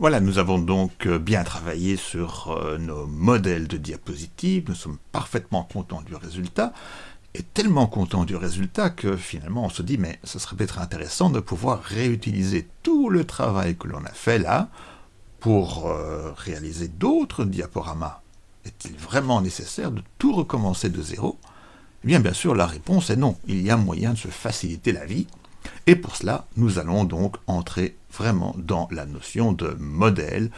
Voilà, nous avons donc euh, bien travaillé sur euh, nos modèles de diapositives, nous sommes parfaitement contents du résultat, et tellement contents du résultat que finalement on se dit mais ce serait peut-être intéressant de pouvoir réutiliser tout le travail que l'on a fait là pour euh, réaliser d'autres diaporamas. Est-il vraiment nécessaire de tout recommencer de zéro? Eh bien bien sûr la réponse est non, il y a moyen de se faciliter la vie, et pour cela, nous allons donc entrer vraiment dans la notion de modèle,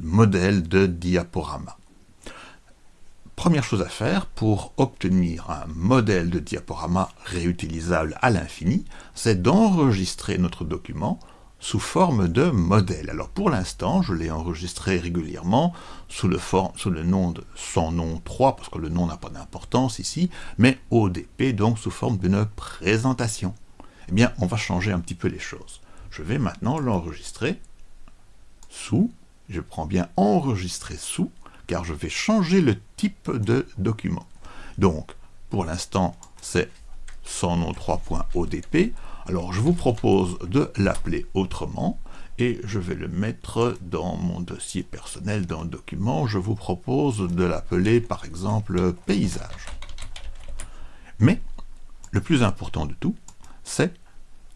modèle de diaporama. Première chose à faire pour obtenir un modèle de diaporama réutilisable à l'infini, c'est d'enregistrer notre document sous forme de modèle. Alors pour l'instant, je l'ai enregistré régulièrement sous le, nom de son nom 3, parce que le nom n'a pas d'importance ici, mais ODP, donc sous forme d'une présentation eh bien, on va changer un petit peu les choses. Je vais maintenant l'enregistrer sous, je prends bien enregistrer sous, car je vais changer le type de document. Donc, pour l'instant, c'est son nom 3.odp. Alors, je vous propose de l'appeler autrement, et je vais le mettre dans mon dossier personnel dans le document. Je vous propose de l'appeler, par exemple, paysage. Mais, le plus important de tout, c'est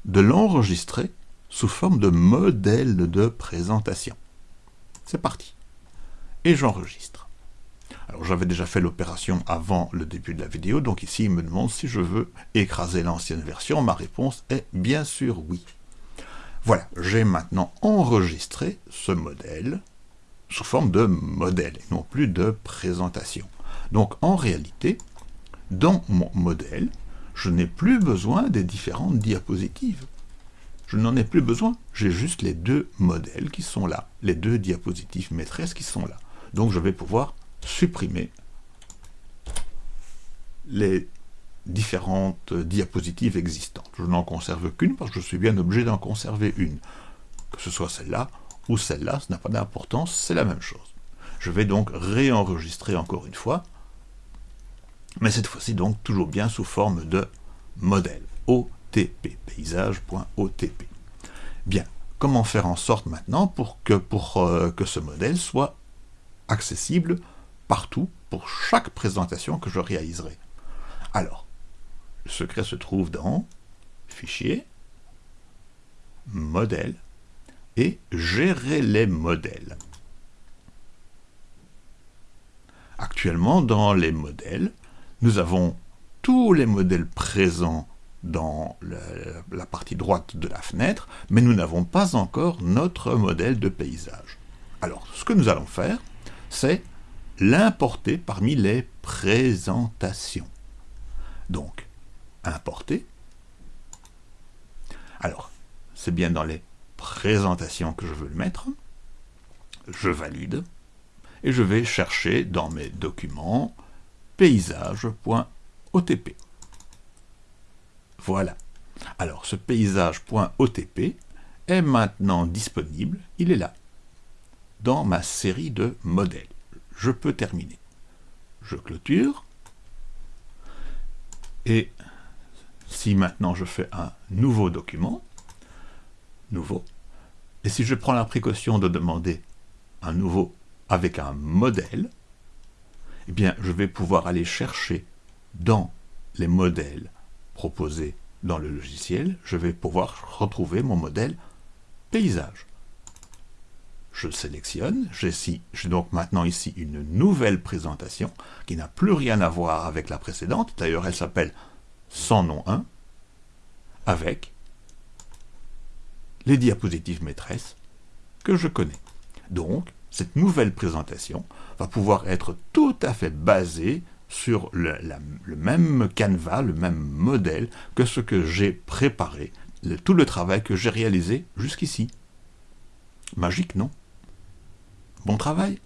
de l'enregistrer sous forme de modèle de présentation. C'est parti. Et j'enregistre. Alors j'avais déjà fait l'opération avant le début de la vidéo, donc ici il me demande si je veux écraser l'ancienne version. Ma réponse est bien sûr oui. Voilà, j'ai maintenant enregistré ce modèle sous forme de modèle, et non plus de présentation. Donc en réalité, dans mon modèle, je n'ai plus besoin des différentes diapositives. Je n'en ai plus besoin, j'ai juste les deux modèles qui sont là, les deux diapositives maîtresses qui sont là. Donc je vais pouvoir supprimer les différentes diapositives existantes. Je n'en conserve qu'une parce que je suis bien obligé d'en conserver une. Que ce soit celle-là ou celle-là, ce n'a pas d'importance, c'est la même chose. Je vais donc réenregistrer encore une fois mais cette fois-ci donc toujours bien sous forme de modèle, OTP, paysage.otp. Bien, comment faire en sorte maintenant pour que, pour, euh, que ce modèle soit accessible partout, pour chaque présentation que je réaliserai? Alors, le secret se trouve dans Fichier, Modèle, et Gérer les modèles. Actuellement, dans les modèles, nous avons tous les modèles présents dans la partie droite de la fenêtre, mais nous n'avons pas encore notre modèle de paysage. Alors, ce que nous allons faire, c'est l'importer parmi les présentations. Donc, importer. Alors, c'est bien dans les présentations que je veux le mettre. Je valide. Et je vais chercher dans mes documents paysage.otp. Voilà. Alors, ce paysage.otp est maintenant disponible, il est là, dans ma série de modèles. Je peux terminer. Je clôture. Et si maintenant je fais un nouveau document, nouveau, et si je prends la précaution de demander un nouveau avec un modèle, eh bien, je vais pouvoir aller chercher dans les modèles proposés dans le logiciel, je vais pouvoir retrouver mon modèle paysage. Je sélectionne, j'ai donc maintenant ici une nouvelle présentation qui n'a plus rien à voir avec la précédente, d'ailleurs elle s'appelle sans nom 1, avec les diapositives maîtresses que je connais. Donc, cette nouvelle présentation va pouvoir être tout à fait basée sur le, même canevas, le même modèle que ce que j'ai préparé, tout le travail que j'ai réalisé jusqu'ici. Magique, non? Bon travail